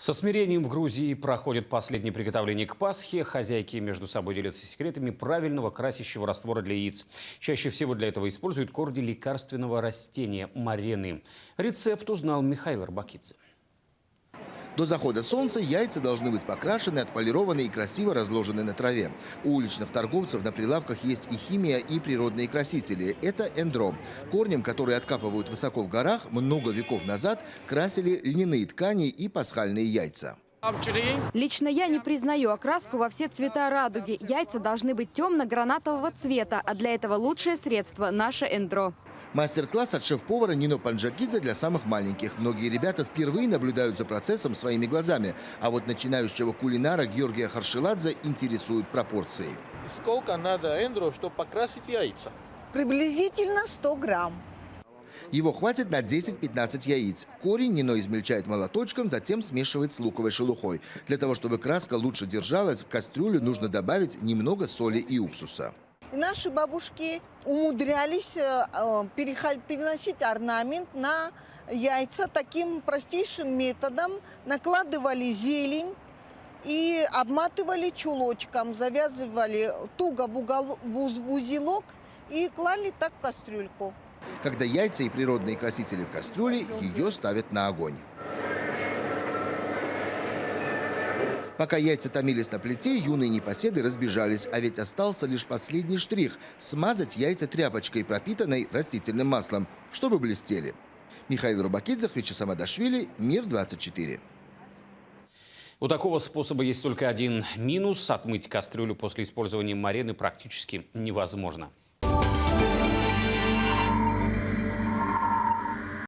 Со смирением в Грузии проходит последнее приготовление к Пасхе. Хозяйки между собой делятся секретами правильного красящего раствора для яиц. Чаще всего для этого используют корни лекарственного растения – марены. Рецепт узнал Михаил Арбакидзе. До захода солнца яйца должны быть покрашены, отполированы и красиво разложены на траве. У уличных торговцев на прилавках есть и химия, и природные красители. Это эндро. Корнем, которые откапывают высоко в горах, много веков назад красили льняные ткани и пасхальные яйца. Лично я не признаю окраску во все цвета радуги. Яйца должны быть темно-гранатового цвета, а для этого лучшее средство – наше эндро. Мастер-класс от шеф-повара Нино Панджакидзе для самых маленьких. Многие ребята впервые наблюдают за процессом своими глазами. А вот начинающего кулинара Георгия Харшеладзе интересуют пропорции. Сколько надо эндро, чтобы покрасить яйца? Приблизительно 100 грамм. Его хватит на 10-15 яиц. Корень Нино измельчает молоточком, затем смешивает с луковой шелухой. Для того, чтобы краска лучше держалась, в кастрюлю нужно добавить немного соли и уксуса. Наши бабушки умудрялись э, э, переносить орнамент на яйца таким простейшим методом. Накладывали зелень и обматывали чулочком, завязывали туго в, угол, в узелок и клали так в кастрюльку. Когда яйца и природные красители в кастрюле, ее ставят на огонь. Пока яйца томились на плите, юные непоседы разбежались, а ведь остался лишь последний штрих – смазать яйца тряпочкой, пропитанной растительным маслом, чтобы блестели. Михаил Рубакидзе, Вячеслав Адашвили, Мир-24. У такого способа есть только один минус – отмыть кастрюлю после использования марены практически невозможно.